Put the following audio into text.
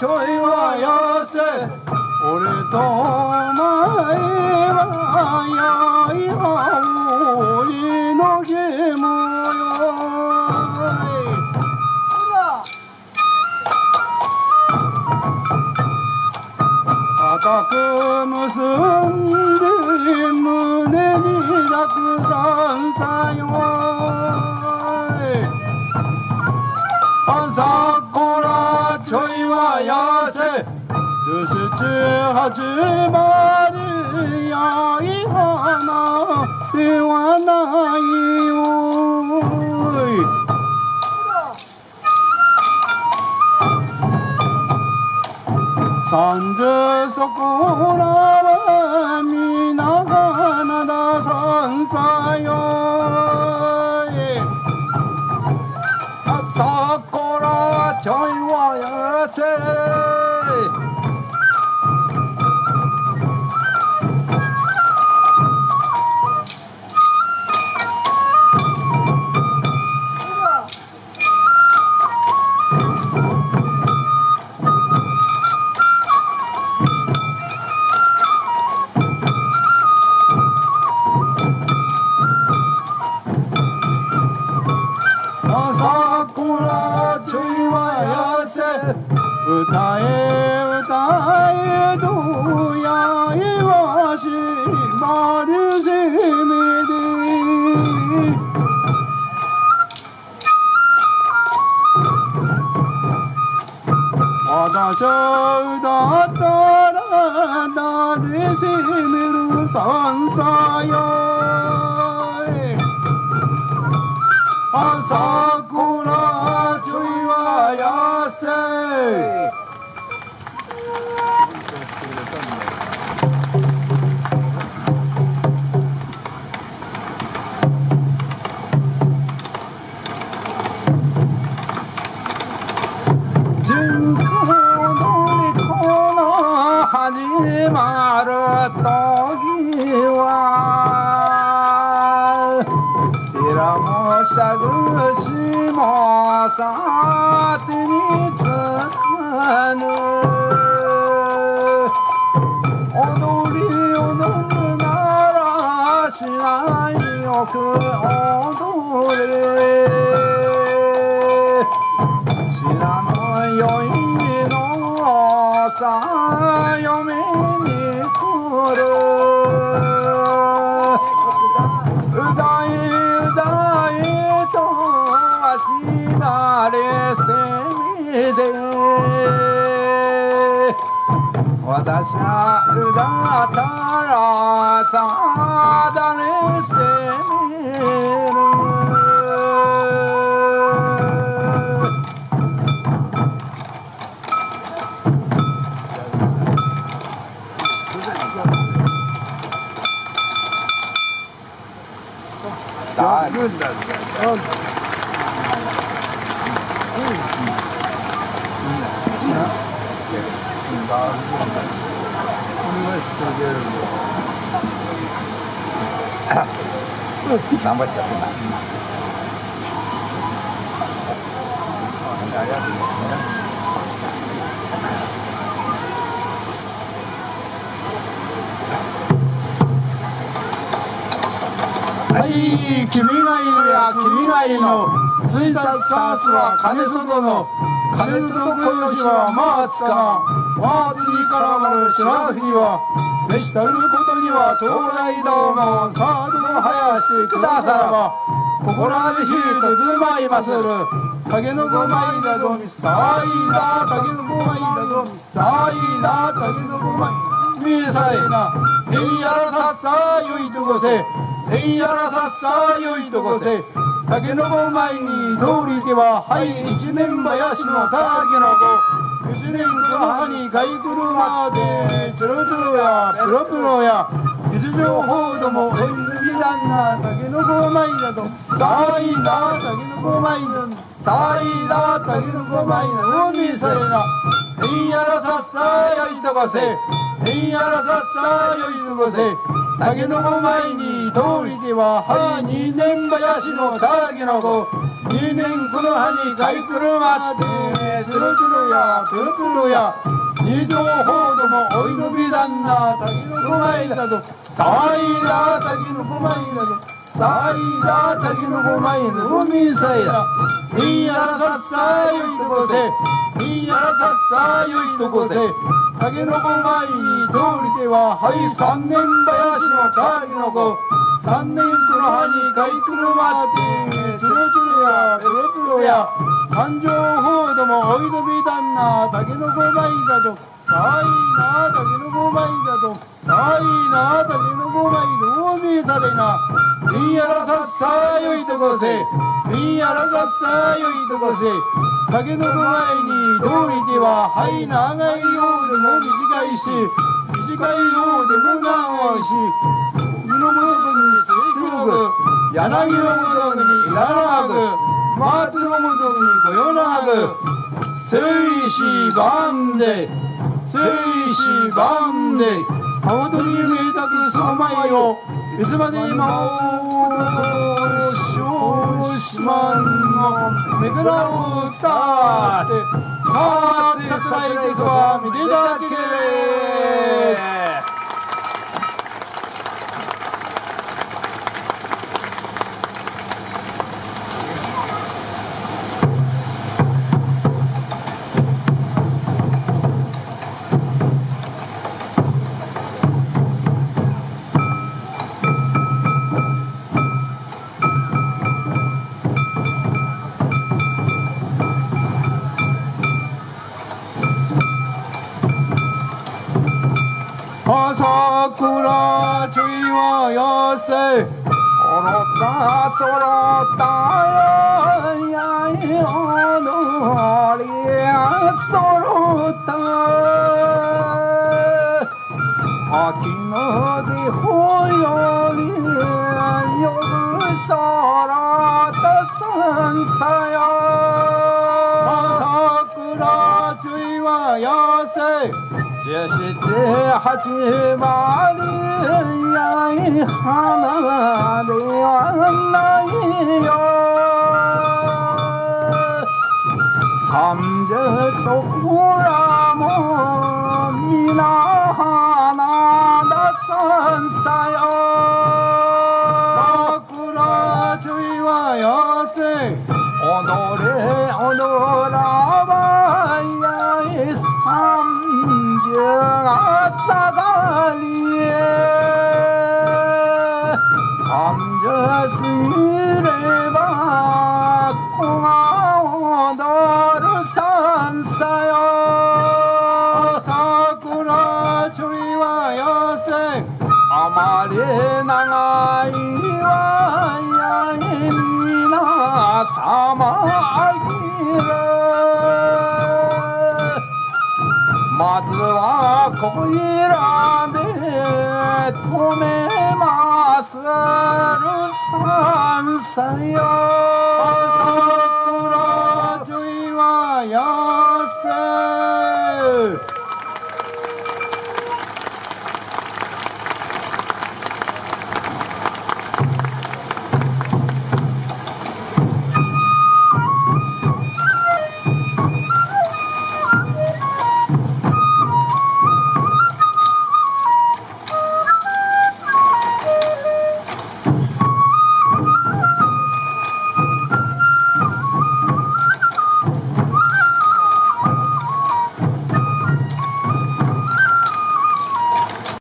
ちょいはやせ。俺とお前はやいは俺のゲームよ。固く結んで胸にたくさんさよ朝こらちょいはやせ。十七八までやい花ではないよ三十そこらは皆花だ三さよ。せ朝こらちょいはやせ歌え歌えどやいわしまるせめで私は歌ったら誰せめるさんさよ朝こらちょいはやせ私はうだったらさだれせ。何本したってな。はいい、君がいるや君がいるの。水殺サースは金外の。金外小吉はまあつかまあ次からまる白藤は。召したることには将来どうもサードの林くださらば。心あじひうとずまいまする。竹の子まいだどみさいだ。竹の子まいだどみさいだ。竹の子まいみさいな。えんやらさっさよいとこせえんやらさっさよいとこせ。竹の子前に通りでははい一年林の竹の子。一年の葉に買い車でチョロチョロやプロプロや日常報道も縁組だな竹の子前だと。さあいだ竹の子前ださあいだ竹の子前だ海されな。えんやらさっさよいとこせ。えんやらさっさよいとこせ。竹の子前に通りでは母二年林の竹の子。二年この葉に買い車ってつるつるやぷるぷるや二条ほどもおいのびだんな竹のこまいだと騒いだ竹のこまいだとさいだ滝のこまいだとみさいだにやらさっさよいとこせ。にやらさっさよいとこせ。竹の子前に通りでははい三年林の竹の子。三年この葉に買い車ってチュルチュルやプロプロや。三条報道もおいどびだんな竹の子前だと。さいな竹の子前だとさいな竹の子前どう見されな。みやらさっさよいとこせ。みやらさっさよいとこせ。竹の子前に通りでははい長いようでも短いし短いようでも長いし身のもとに末広く柳のもとに長く松のもとにこよなく聖子万で生死万で青鳥に見えたくその前をいつまで今を少子万の。目からを歌ってさあ桜井家そは見ていただけで朝倉ちょいはやせ。そろったそろったよやいおどりやそろった。秋の出ほより夜そろったさんさよ。朝倉ちょいはやせそして始まりやい花ではないよ三十そこらも皆花ださんさよ桜ちょいはやせ踊れ踊らばやい三十がはこいらで止めまするさんさよ。桜ちょいはや